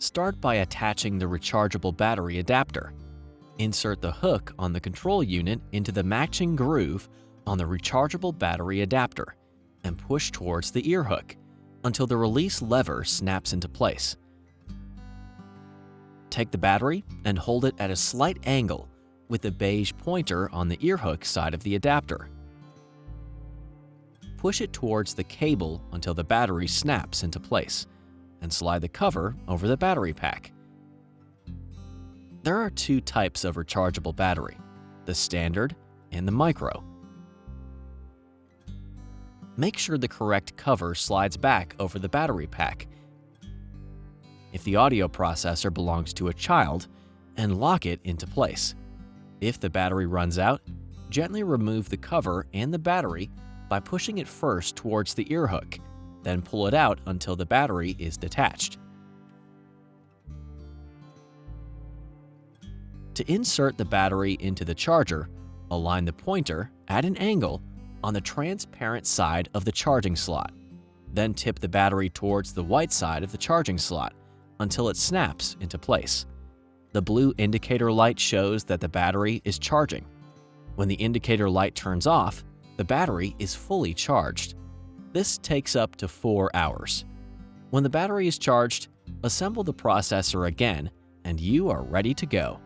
Start by attaching the rechargeable battery adapter. Insert the hook on the control unit into the matching groove on the rechargeable battery adapter and push towards the ear hook until the release lever snaps into place. Take the battery and hold it at a slight angle with the beige pointer on the ear hook side of the adapter. Push it towards the cable until the battery snaps into place and slide the cover over the battery pack. There are two types of rechargeable battery, the standard and the micro. Make sure the correct cover slides back over the battery pack. If the audio processor belongs to a child, and lock it into place. If the battery runs out, gently remove the cover and the battery by pushing it first towards the ear hook, then pull it out until the battery is detached. To insert the battery into the charger, align the pointer at an angle on the transparent side of the charging slot. Then tip the battery towards the white side of the charging slot until it snaps into place. The blue indicator light shows that the battery is charging. When the indicator light turns off, the battery is fully charged. This takes up to 4 hours. When the battery is charged, assemble the processor again and you are ready to go.